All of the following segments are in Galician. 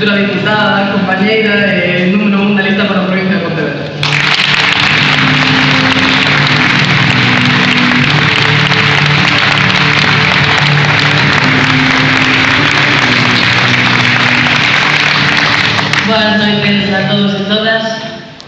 futura diputada, compañeira e eh, número un da lista para a provincia de Pontevedra. Boas noites a todos e todas.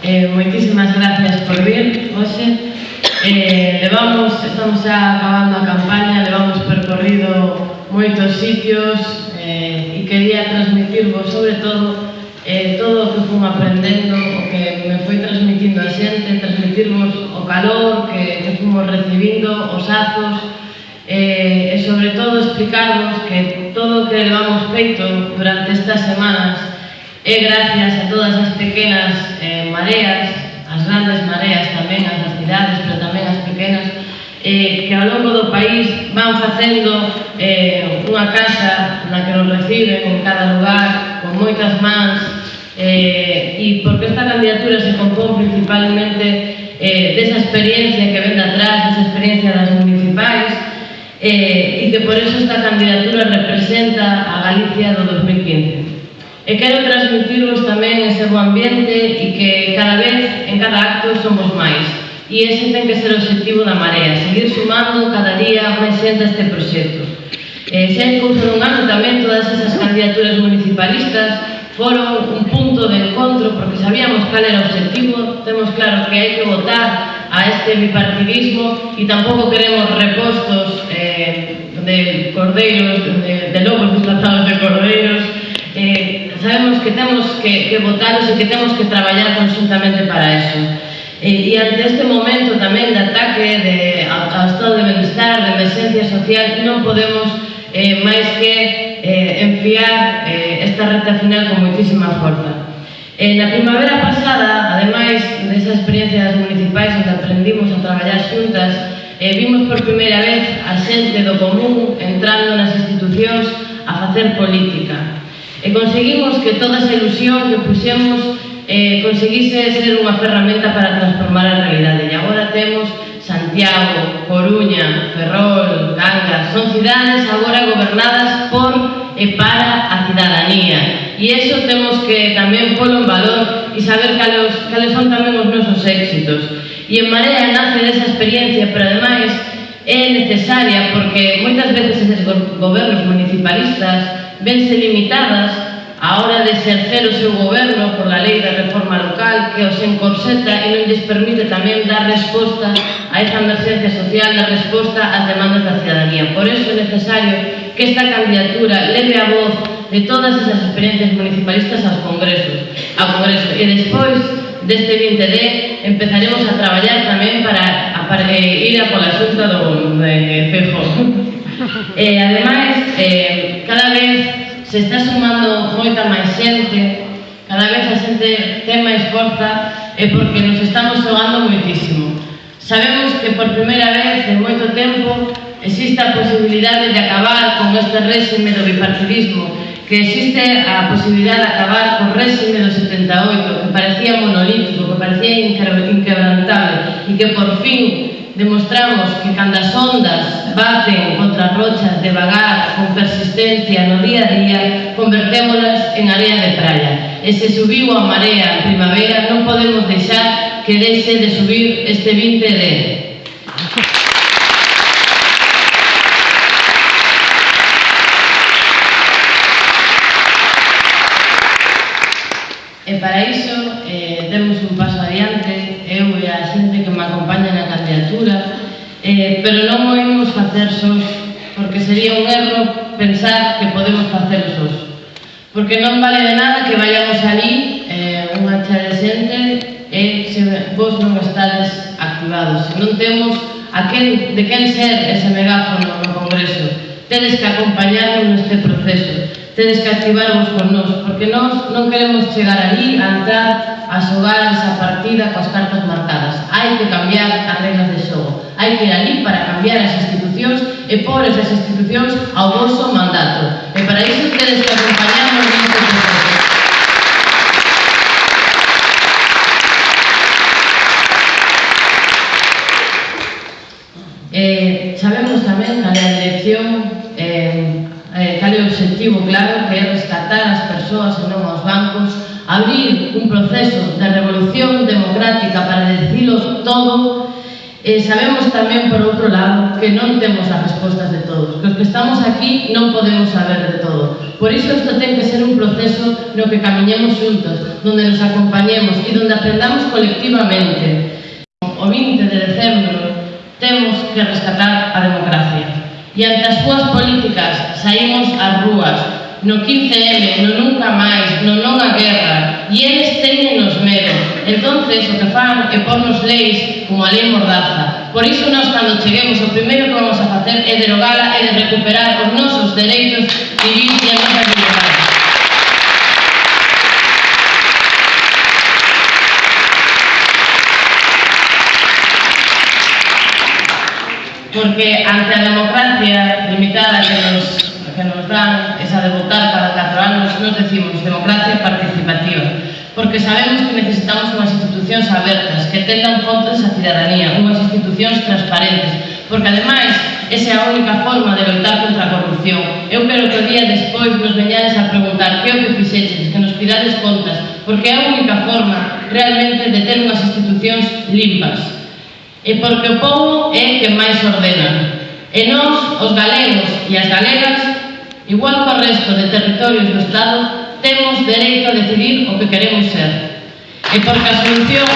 Eh, moitísimas gracias por vir hoxe. Eh, levamos, estamos xa acabando a campaña, levamos percorrido moitos sitios eh, e quería transmitirvos sobre todo eh, todo o que fun aprendendo, o que me foi transmitindo a xente, transmitirvos o calor que, que fomos recibindo, os azos, eh, e sobre todo explicarvos que todo o que levamos feito durante estas semanas é gracias a todas as pequenas eh, mareas as grandes mareas tamén, as das cidades, pero tamén as pequenas, eh, que ao longo do país van facendo eh, unha casa na que nos reciben en cada lugar, con moitas mans, eh, e porque esta candidatura se compón principalmente eh, desa experiencia que ven de atrás, desa experiencia das municipais, eh, e que por eso esta candidatura representa a Galicia do 2015. E quero transmitirvos tamén ese bo ambiente e que cada vez, en cada acto, somos máis. E ese ten que ser o objetivo da Marea, seguir sumando cada día máis xente a este proxecto. E xa en un ano tamén todas esas candidaturas municipalistas foron un punto de encontro porque sabíamos cal era o objetivo, temos claro que hai que votar a este bipartidismo e tampouco queremos repostos eh, de cordeiros, de, de lobos desplazados de cordeiros, que, que votalos e que temos que traballar conjuntamente para eso. E, e ante este momento tamén de ataque de, ao estado de benestar, de emergencia social, non podemos eh, máis que eh, enfiar eh, esta recta final con moitísima forza. Eh, na primavera pasada, ademais desa experiencia das municipais onde aprendimos a traballar xuntas, eh, vimos por primeira vez a xente do común entrando nas institucións a facer política. E conseguimos que toda esa ilusión que puxemos eh, conseguise ser unha ferramenta para transformar a realidade. E agora temos Santiago, Coruña, Ferrol, Cangas, son cidades agora gobernadas por e para a cidadanía. E iso temos que tamén polo en valor e saber cales, cales son tamén os nosos éxitos. E en Marea nace desa experiencia, pero ademais é necesaria porque moitas veces eses gobernos municipalistas vense limitadas á hora de exercer o seu goberno por la lei da reforma local que os encorseta e non lles permite tamén dar resposta a esa emergencia social, dar resposta ás demandas da cidadanía. Por eso é necesario que esta candidatura leve a voz de todas esas experiencias municipalistas aos congresos, ao congreso. E despois deste 20D empezaremos a traballar tamén para, para eh, ir a pola xunta do eh, FEJO. eh, ademais, eh, cada vez se está sumando moita máis xente, cada vez a xente ten máis forza e porque nos estamos xogando moitísimo. Sabemos que por primeira vez en moito tempo existe a posibilidade de acabar con este réxime do bipartidismo, que existe a posibilidade de acabar con o réxime do 78, que parecía monolítico, que parecía inquebrantable e que por fin demostramos que cando as ondas baten contra rochas devagar con persistencia no día a día, convertémolas en área de praia. E se subiu a marea en primavera, non podemos deixar que deixe de subir este 20 de sós, porque sería un erro pensar que podemos facer sós. Porque non vale de nada que vayamos ali eh, unha xa de xente e se vos non estades activados. Se non temos a quen, de quen ser ese megáfono no Congreso. Tedes que acompañarnos neste proceso. Tedes que activarvos con nós, porque nós non queremos chegar ali a entrar a xogar esa partida coas cartas marcadas. Hai que cambiar as reglas de xogo. Hai que ir ali para cambiar as institucións e pôr esas institucións ao vosso mandato. abrir un proceso de revolución democrática para decirlo todo eh, sabemos tamén, por outro lado, que non temos as respostas de todos, que os que estamos aquí non podemos saber de todo. Por iso isto ten que ser un proceso no que camiñemos xuntos, donde nos acompañemos e donde aprendamos colectivamente. O 20 de decembro temos que rescatar a democracia. E ante as súas políticas saímos ás rúas, no 15M, no nunca máis, no non a guerra, e eles teñenos medo. Entonces, o que fan é pornos leis como a lei mordaza. Por iso, nós, cando cheguemos, o primeiro que vamos a facer é derogala e de recuperar os nosos dereitos civis e a nosa liberdade. Porque ante a democracia limitada que nos que nos dan esa de votar cada catro anos, nos decimos democracia participativa, porque sabemos que necesitamos unhas institucións abertas, que tendan contas a cidadanía, unhas institucións transparentes, porque ademais esa é a única forma de loitar contra a corrupción. Eu quero que o día despois nos veñades a preguntar que é o que fixeches, que nos pidades contas, porque é a única forma realmente de ter unhas institucións limpas. E porque o povo é que máis ordena. E nós, os galegos e as galegas, Igual que o resto de territorios do Estado, temos dereito a decidir o que queremos ser. E porque a solución...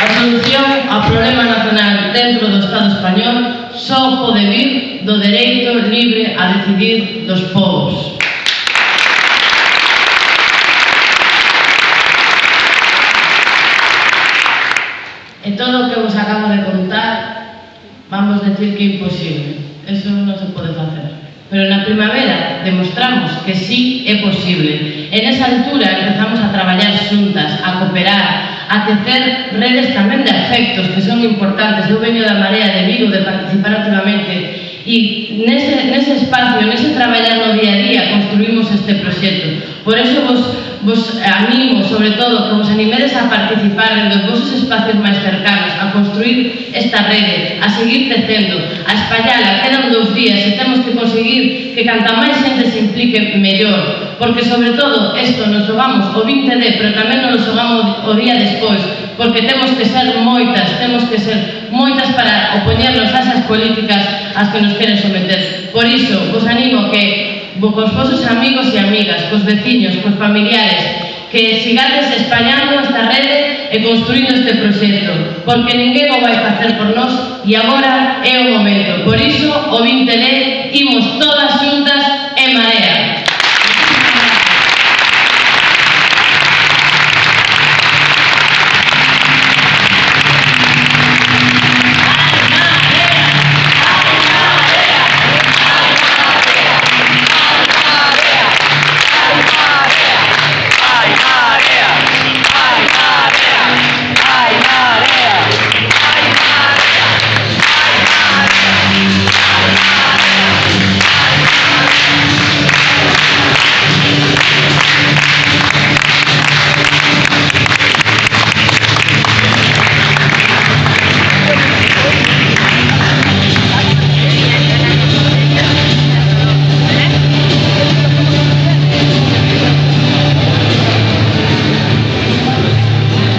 A solución ao problema nacional dentro do Estado español só pode vir do dereito libre a decidir dos povos. vamos decir que imposible. Eso non se pode facer. Pero na primavera demostramos que sí é posible. En esa altura empezamos a traballar xuntas, a cooperar, a tecer redes tamén de afectos que son importantes. Eu veño da Marea de Vigo de participar activamente e nese, nese espacio, nese traballar no día a día construímos este proxecto. Por eso vos vos animo, sobre todo, que vos animedes a participar en dos vosos espacios máis cercanos, a construir esta rede, a seguir tecendo, a espallala, quedan dos días e temos que conseguir que canta máis xente se implique mellor, porque sobre todo isto nos xogamos o 20D, pero tamén nos xogamos o día despois, porque temos que ser moitas, temos que ser moitas para opoñernos a esas políticas as que nos queren someter. Por iso, vos animo que cos vosos amigos e amigas, cos veciños, cos familiares, que sigades españando esta rede e construindo este proxecto, porque ninguén o vai facer por nós e agora é o momento. Por iso, o 20 de imos todas xuntas e marea.